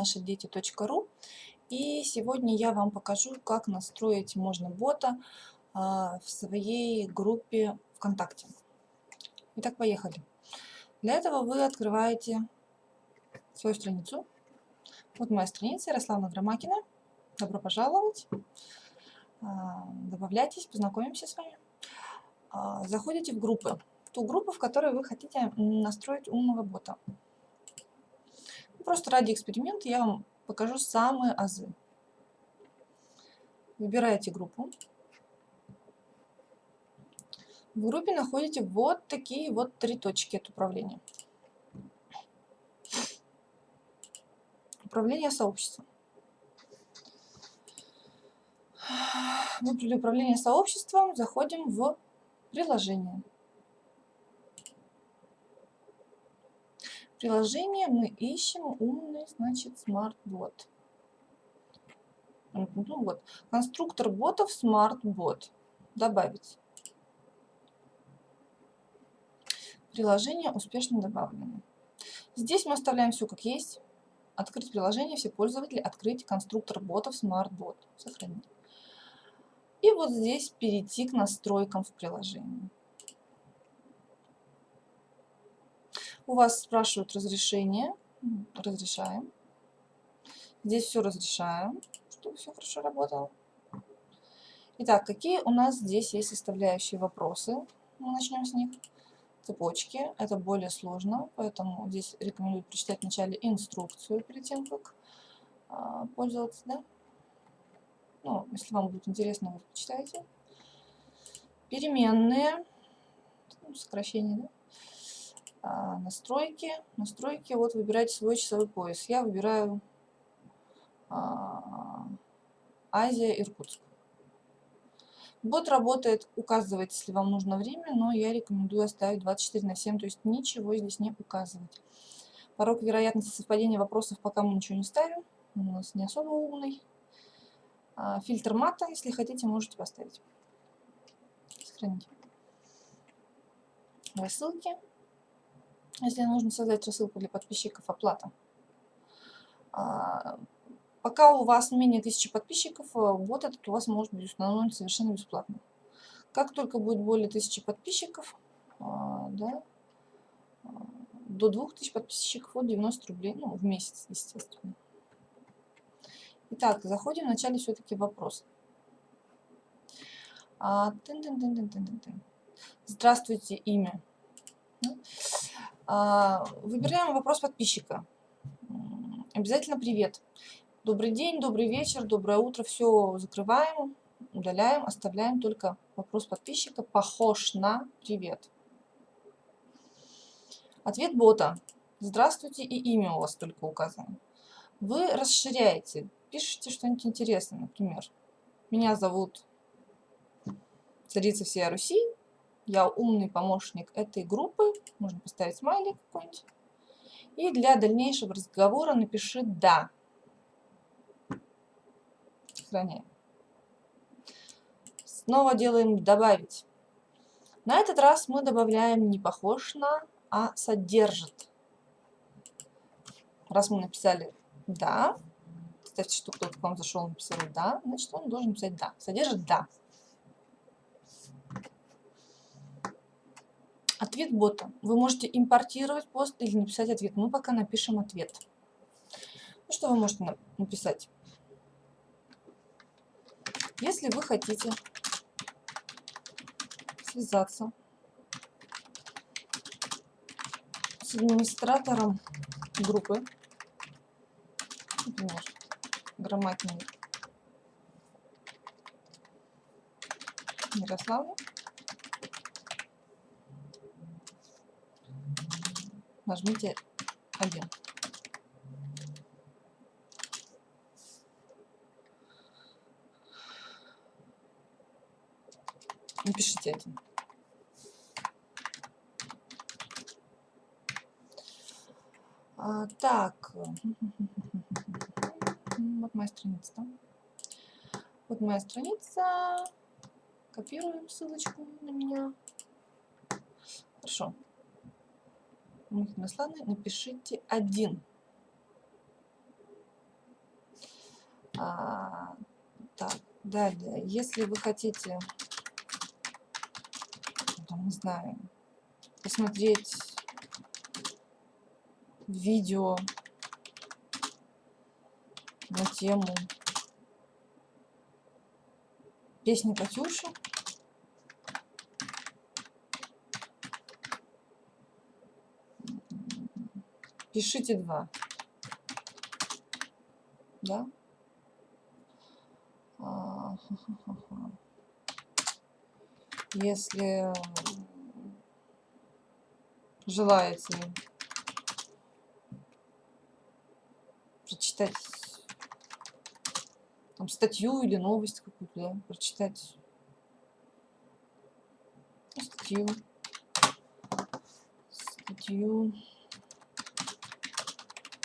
наши дети.ру. И сегодня я вам покажу, как настроить можно бота а, в своей группе ВКонтакте. Итак, поехали. Для этого вы открываете свою страницу. Вот моя страница Ярославна Громакина. Добро пожаловать. А, добавляйтесь, познакомимся с вами. А, заходите в группы. Ту группу, в которой вы хотите настроить умного бота. Просто ради эксперимента я вам покажу самые азы. Выбираете группу. В группе находите вот такие вот три точки от управления. Управление сообществом. Выбрали управление сообществом, заходим в приложение. Приложение мы ищем умный, значит, Smartbot. Ну вот, конструктор ботов Smartbot. Добавить. Приложение успешно добавлено. Здесь мы оставляем все как есть. Открыть приложение, все пользователи, открыть конструктор ботов Smartbot. Сохранить. И вот здесь перейти к настройкам в приложении. У вас спрашивают разрешение. Разрешаем. Здесь все разрешаем, чтобы все хорошо работало. Итак, какие у нас здесь есть составляющие вопросы? Мы начнем с них. Цепочки. Это более сложно, поэтому здесь рекомендую прочитать вначале инструкцию перед тем, как а, пользоваться. Да? Ну, если вам будет интересно, вы почитайте. Переменные. Ну, сокращение, да? А, настройки. Настройки, вот выбирайте свой часовой пояс. Я выбираю а, Азия, Иркутск. Бот работает, указывает, если вам нужно время, но я рекомендую оставить 24 на 7, то есть ничего здесь не указывать. Порог вероятности совпадения вопросов пока мы ничего не ставим, он у нас не особо умный. А, фильтр мата, если хотите, можете поставить. Сохраните. Рассылки. Если нужно создать рассылку для подписчиков, оплата. А, пока у вас менее тысячи подписчиков, э, бот этот у вас может быть установлен совершенно бесплатно. Как только будет более тысячи подписчиков, а, да, а, до 2000 подписчиков от 90 рублей, ну, в месяц, естественно. Итак, заходим вначале все-таки вопрос. Здравствуйте, имя. А, выбираем вопрос подписчика. Обязательно привет. Добрый день, добрый вечер, доброе утро. Все закрываем, удаляем, оставляем только вопрос подписчика. Похож на привет. Ответ бота. Здравствуйте и имя у вас только указано. Вы расширяете, пишите что-нибудь интересное, например. Меня зовут царица всей Руси, я умный помощник этой группы. Можно поставить смайлик какой-нибудь. И для дальнейшего разговора напиши «да». Сохраняем. Снова делаем «добавить». На этот раз мы добавляем не похож на, а содержит. Раз мы написали «да», представьте, что кто-то к вам зашел и написал «да», значит он должен написать «да». Содержит «да». Ответ бота. Вы можете импортировать пост или написать ответ. Мы пока напишем ответ. Ну, что вы можете написать? Если вы хотите связаться с администратором группы, например, Громакин Ярославу, нажмите 1. Напишите один. А, так, вот моя страница. Да? Вот моя страница. Копируем ссылочку на меня. Хорошо. Мухина напишите один. А, так, далее, если вы хотите, там, не знаю, посмотреть видео на тему песни Катюши, пишите два. Да? А, Если желаете прочитать там, статью или новость какую-то, да, прочитать статью, статью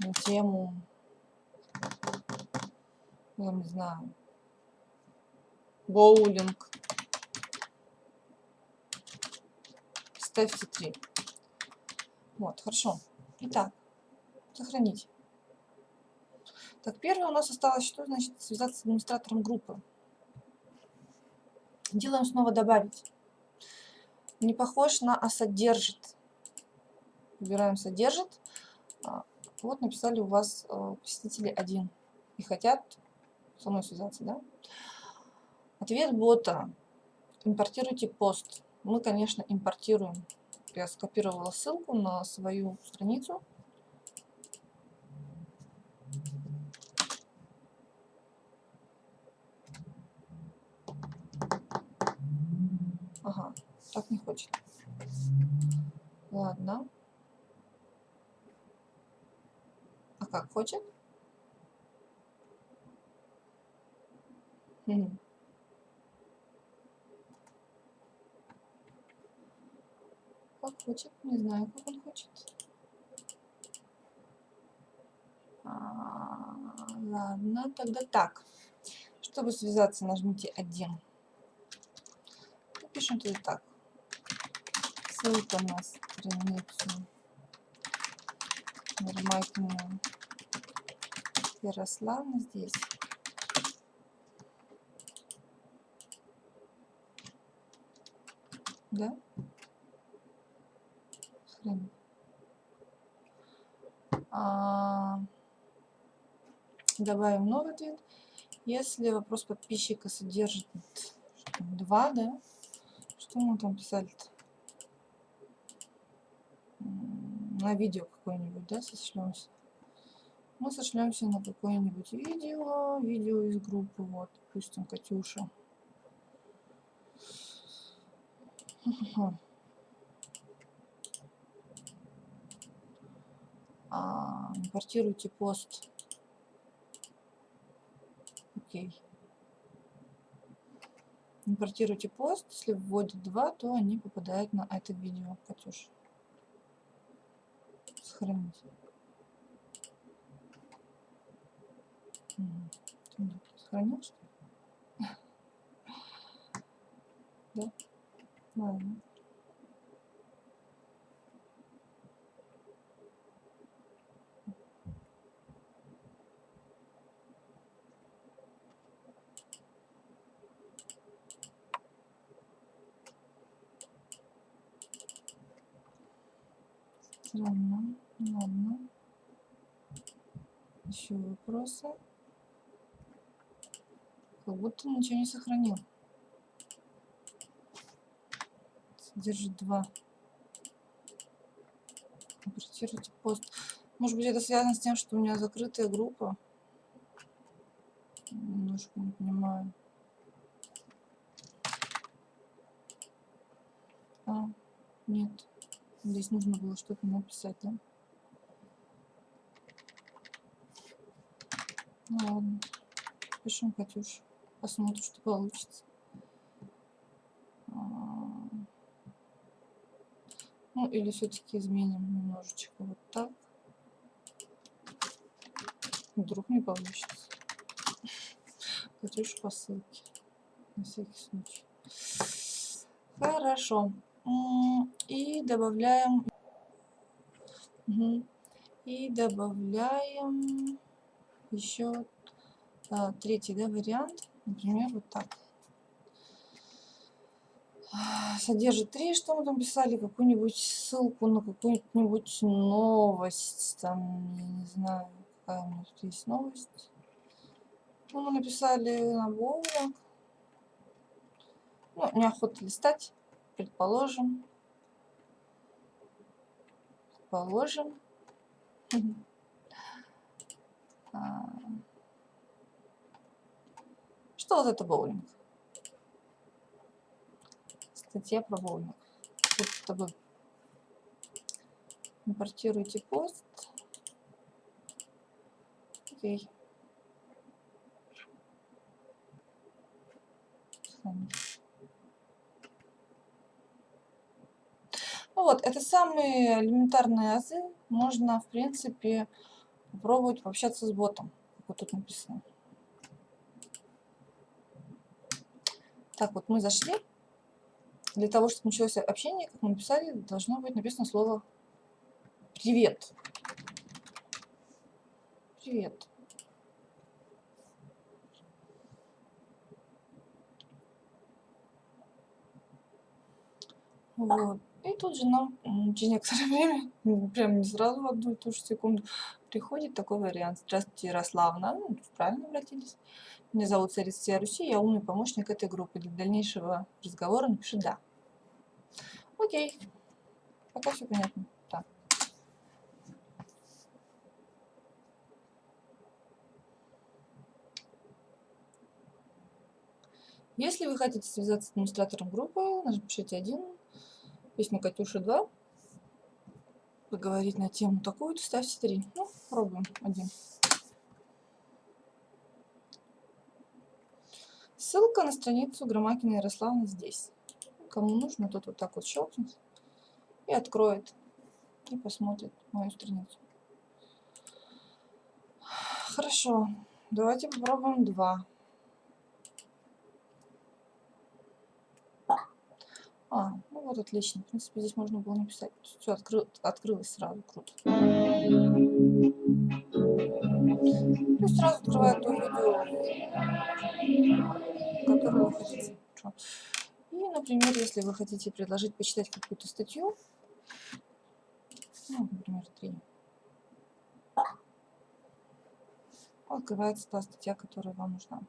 на тему, я не знаю, боулинг. Ставьте 3. Вот, хорошо. Итак, сохранить. Так, первое у нас осталось, что значит связаться с администратором группы. Делаем снова добавить. Не похож на а содержит. Выбираем содержит. Вот написали у вас э, посетители один и хотят со мной связаться, да? Ответ бота. Импортируйте пост. Мы, конечно, импортируем. Я скопировала ссылку на свою страницу. Ага, так не хочет. Ладно. А как хочет? Хм. Как хочет, не знаю, как он хочет. А, ладно, тогда так. Чтобы связаться, нажмите 1 пишем туда так. Ссылка на страницу Нормальную Ярославна здесь. Да? Хрен. А, добавим новый ответ. Если вопрос подписчика содержит два, да, что мы там писали-то? На видео какое-нибудь, да, сошлемся? Мы сошлемся на какое-нибудь видео, видео из группы, вот, допустим, Катюша. А, импортируйте пост. Окей импортируйте пост, если вводят два, то они попадают на это видео, Катюш. Сохранить. Угу. Сохранил, что? Да? Ладно. Странно. Ладно. Еще вопросы? Как будто ничего не сохранил. Содержит два. Интерпретируйте пост. Может быть, это связано с тем, что у меня закрытая группа. Немножко не понимаю. А, нет. Здесь нужно было что-то написать, да? Ну ладно. Пишем Катюш. Посмотрим, что получится. А, ну, или все-таки изменим немножечко вот так. Вдруг не получится. Катюш по ссылке. На всякий случай. Хорошо. И добавляем... И добавляем еще А, третий да, вариант, например, вот так. Содержит три, что мы там писали, какую-нибудь ссылку на какую-нибудь новость, там, я не знаю, какая у нас тут есть новость. Ну, мы написали на боулинг. Ну, неохота листать, предположим. Предположим. А. Что вот это боулинг? Статья про боулинг. Тут с тобой импортируйте пост. Окей. Ну вот, это самые элементарные азы. Можно, в принципе, попробовать пообщаться с ботом, как вот тут написано. Так, вот мы зашли. Для того, чтобы началось общение, как мы написали, должно быть написано слово «Привет». Привет. Вот. И тут же нам через некоторое время, прям не сразу в одну и ту же секунду, приходит такой вариант. Здравствуйте, Ярославна. Ну, правильно обратились. Меня зовут Царица Руси, я умный помощник этой группы. Для дальнейшего разговора напиши «да». Окей. Пока все понятно. Так. Если вы хотите связаться с администратором группы, напишите один, песня Катюша 2, поговорить на тему такую-то, ставьте 3. Ну, пробуем один. Ссылка на страницу Громакина Ярославны здесь. Кому нужно, тот вот так вот щелкнет и откроет, и посмотрит мою страницу. Хорошо, давайте попробуем два. А, ну вот отлично. В принципе, здесь можно было написать. Все откры... открылось сразу. Круто. Ну, сразу открывает то видео, которое вы хотите. И, например, если вы хотите предложить почитать какую-то статью, ну, например, 3, открывается та статья, которая вам нужна.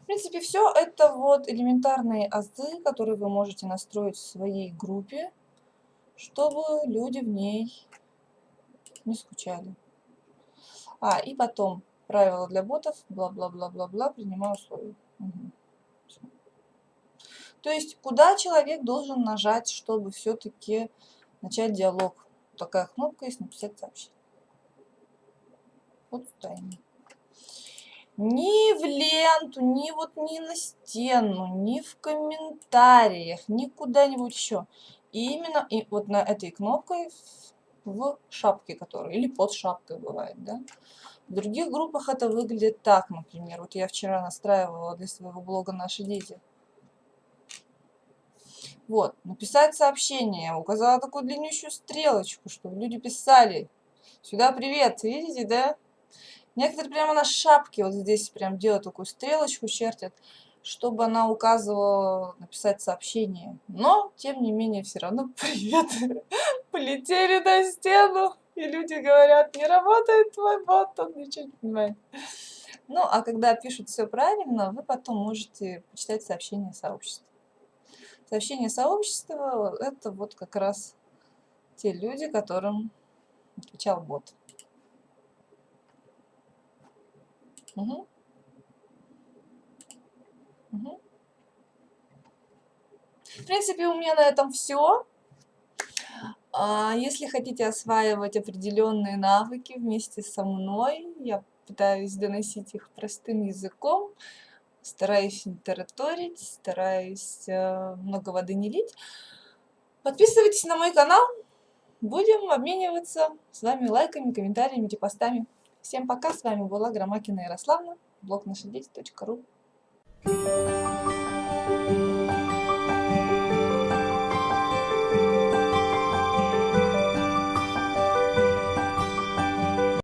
В принципе, все это вот элементарные азы, которые вы можете настроить в своей группе, чтобы люди в ней не скучали. А, и потом правила для ботов, бла-бла-бла-бла-бла, принимаю условия. Угу. То есть, куда человек должен нажать, чтобы все-таки начать диалог? Такая кнопка есть «Написать сообщение». Вот именно ни в ленту, ни вот ни на стену, ни в комментариях, ни куда-нибудь еще. И именно и вот на этой кнопкой в шапке которой, или под шапкой бывает, да. В других группах это выглядит так, например. Вот я вчера настраивала для своего блога «Наши дети». Вот, написать сообщение. Указала такую длиннющую стрелочку, чтобы люди писали. Сюда привет, видите, да? Некоторые прямо на шапке вот здесь прям делают такую стрелочку, чертят, чтобы она указывала написать сообщение. Но, тем не менее, все равно привет. Полетели на стену, и люди говорят, не работает твой бот, он ничего не понимает. Ну, а когда пишут все правильно, вы потом можете почитать сообщение сообщества. Сообщение сообщества – это вот как раз те люди, которым отвечал бот. Угу. Угу. В принципе, у меня на этом все. А, если хотите осваивать определенные навыки вместе со мной, я пытаюсь доносить их простым языком, стараюсь не тараторить, стараюсь э, много воды не лить. Подписывайтесь на мой канал, будем обмениваться с вами лайками, комментариями, репостами. Всем пока, с вами была Громакина Ярославна, блог наши дети.ру.